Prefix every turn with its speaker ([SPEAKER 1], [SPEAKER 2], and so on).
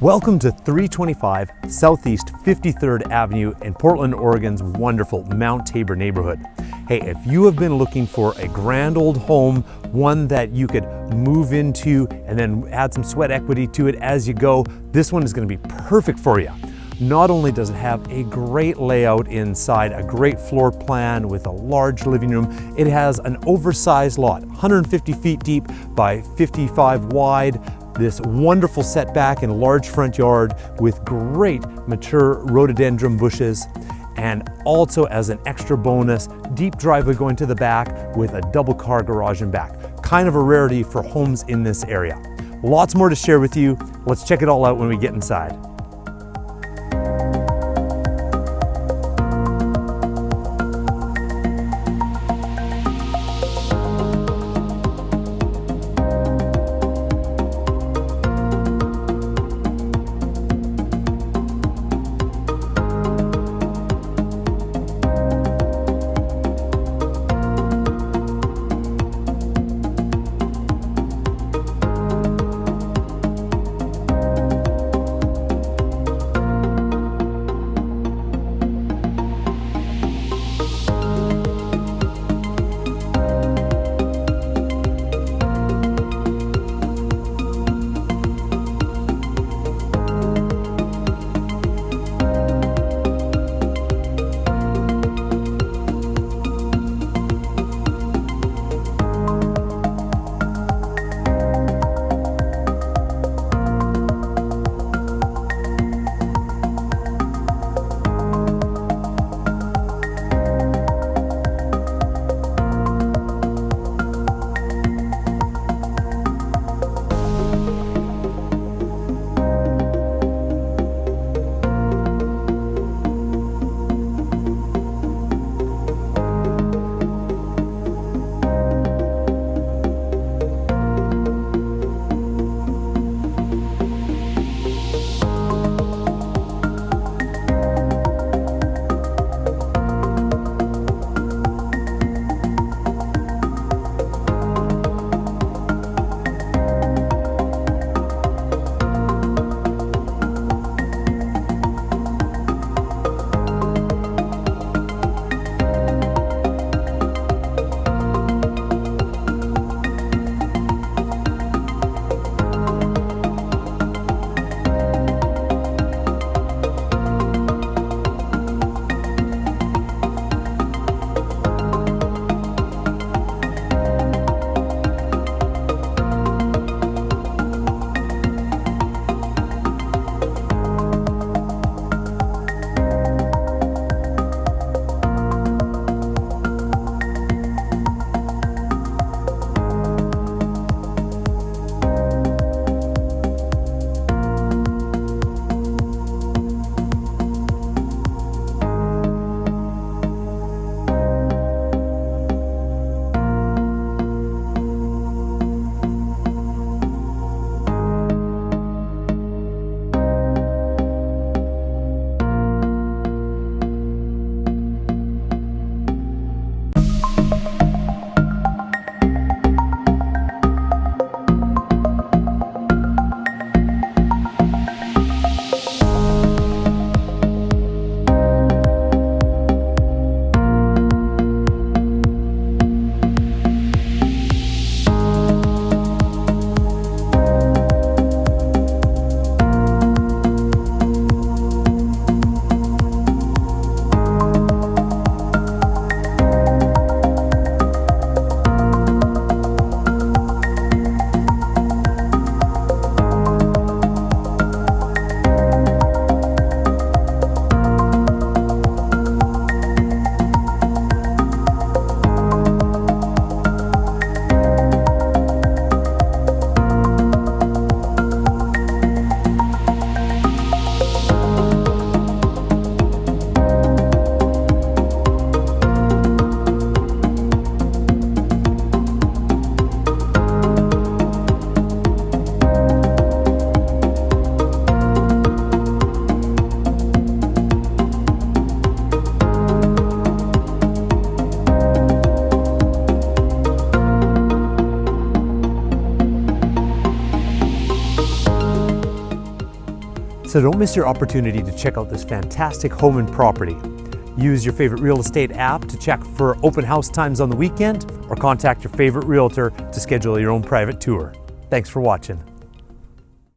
[SPEAKER 1] Welcome to 325 Southeast 53rd Avenue in Portland, Oregon's wonderful Mount Tabor neighborhood. Hey, if you have been looking for a grand old home, one that you could move into and then add some sweat equity to it as you go, this one is gonna be perfect for you. Not only does it have a great layout inside, a great floor plan with a large living room, it has an oversized lot, 150 feet deep by 55 wide, this wonderful setback and large front yard with great mature rhododendron bushes and also as an extra bonus, deep driveway going to the back with a double car garage in back. Kind of a rarity for homes in this area. Lots more to share with you. Let's check it all out when we get inside. So don't miss your opportunity to check out this fantastic home and property. Use your favorite real estate app to check for open house times on the weekend or contact your favorite realtor to schedule your own private tour. Thanks for watching.